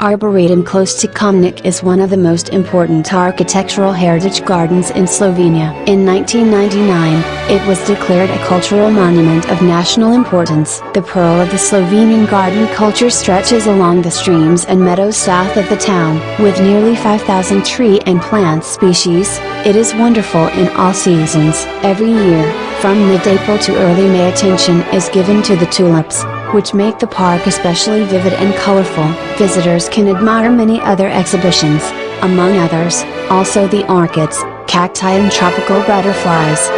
Arboretum close to Kamnik is one of the most important architectural heritage gardens in Slovenia. In 1999, it was declared a cultural monument of national importance. The pearl of the Slovenian garden culture stretches along the streams and meadows south of the town. With nearly 5,000 tree and plant species, it is wonderful in all seasons. Every year, from mid-April to early May attention is given to the tulips, which make the park especially vivid and colorful. Visitors can admire many other exhibitions, among others, also the orchids, cacti and tropical butterflies.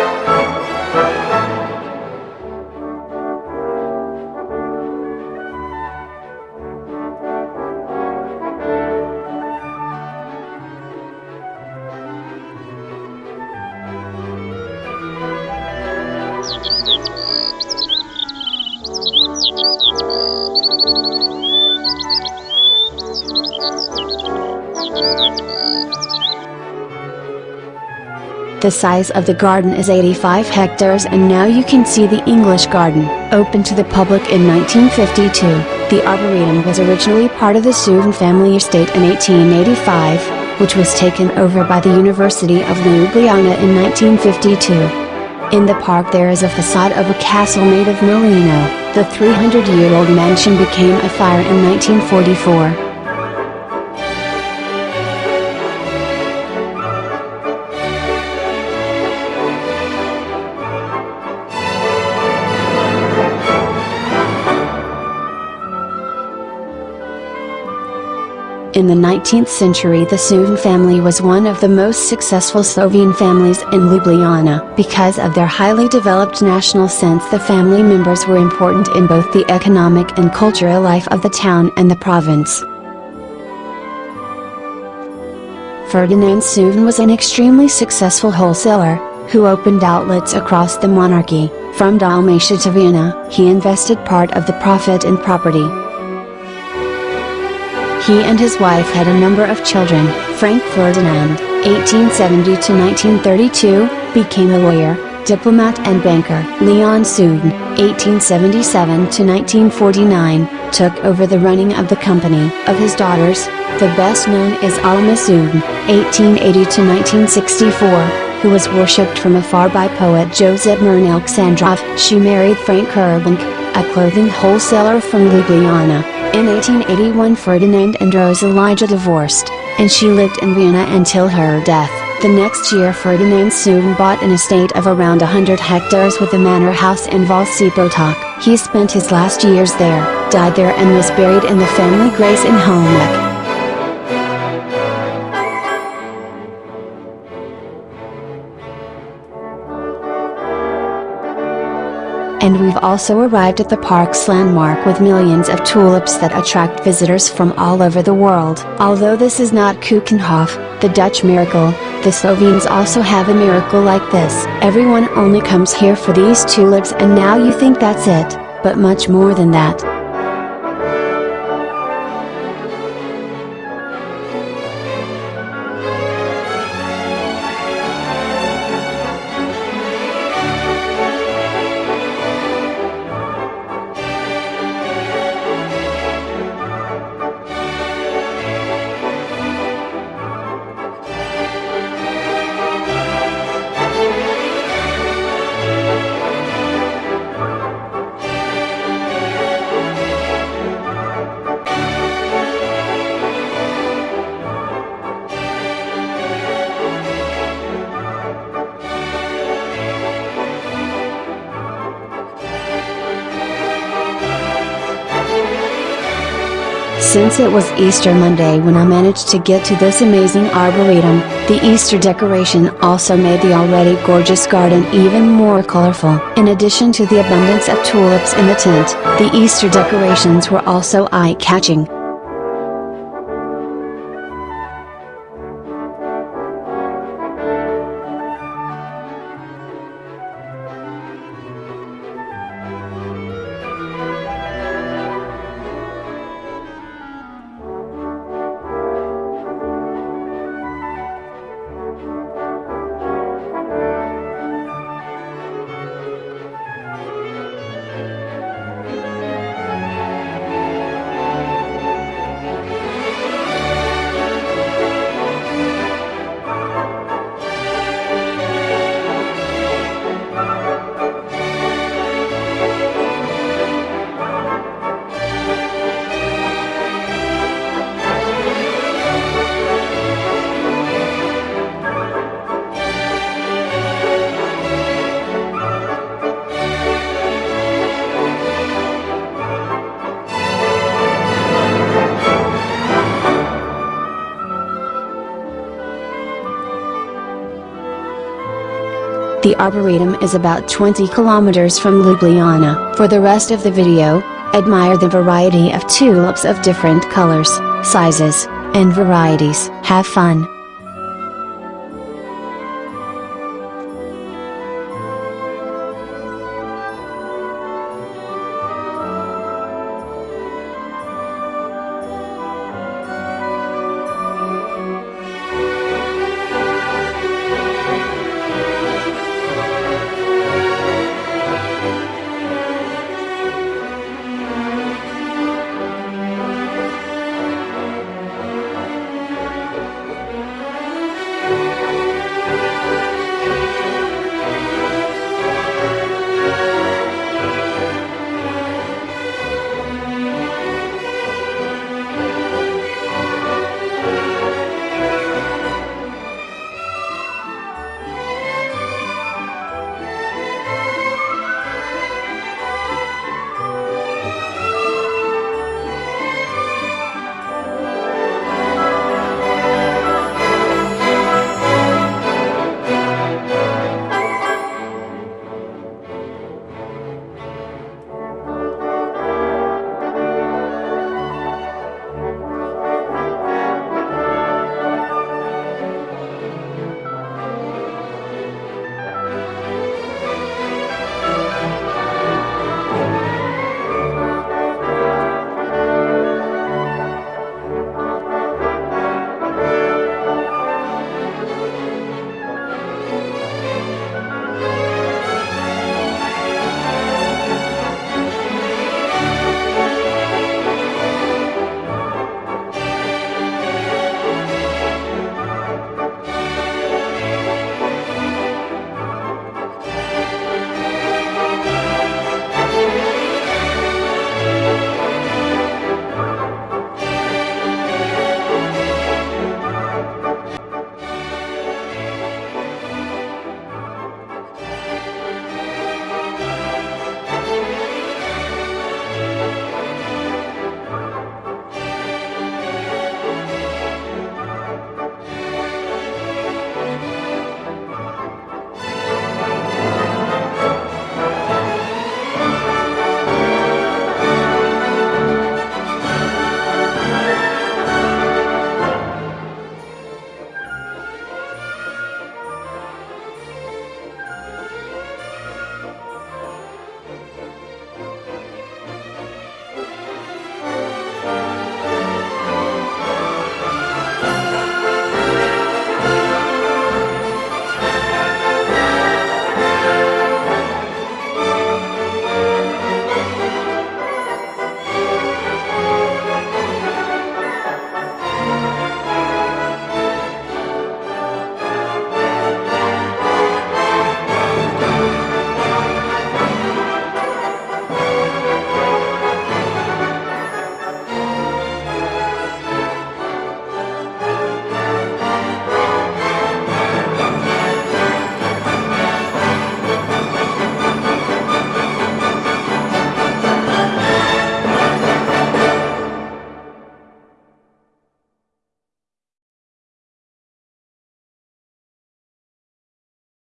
The size of the garden is 85 hectares and now you can see the English garden, opened to the public in 1952. The Arboretum was originally part of the Souvan family estate in 1885, which was taken over by the University of Ljubljana in 1952. In the park there is a facade of a castle made of merino. The 300-year-old mansion became a fire in 1944. In the 19th century the Souvan family was one of the most successful Slovene families in Ljubljana. Because of their highly developed national sense the family members were important in both the economic and cultural life of the town and the province. Ferdinand Souvan was an extremely successful wholesaler, who opened outlets across the monarchy. From Dalmatia to Vienna, he invested part of the profit in property. He and his wife had a number of children. Frank Ferdinand, 1870 to 1932, became a lawyer, diplomat and banker. Leon Souvan, 1877 to 1949, took over the running of the company. Of his daughters, the best known is Alma Souvan, 1880 to 1964, who was worshipped from afar by poet Josip Murn Aleksandrov. She married Frank Urbank, a clothing wholesaler from Ljubljana. In 1881 Ferdinand and Rose Elijah divorced, and she lived in Vienna until her death. The next year Ferdinand soon bought an estate of around 100 hectares with a manor house in Vasi Potok. He spent his last years there, died there and was buried in the family grace in Holmec. And we've also arrived at the park's landmark with millions of tulips that attract visitors from all over the world. Although this is not Keukenhof, the Dutch miracle, the Slovenes also have a miracle like this. Everyone only comes here for these tulips and now you think that's it, but much more than that. Since it was Easter Monday when I managed to get to this amazing arboretum, the Easter decoration also made the already gorgeous garden even more colorful. In addition to the abundance of tulips in the tent, the Easter decorations were also eye-catching. The Arboretum is about 20 kilometers from Ljubljana. For the rest of the video, admire the variety of tulips of different colors, sizes, and varieties. Have fun!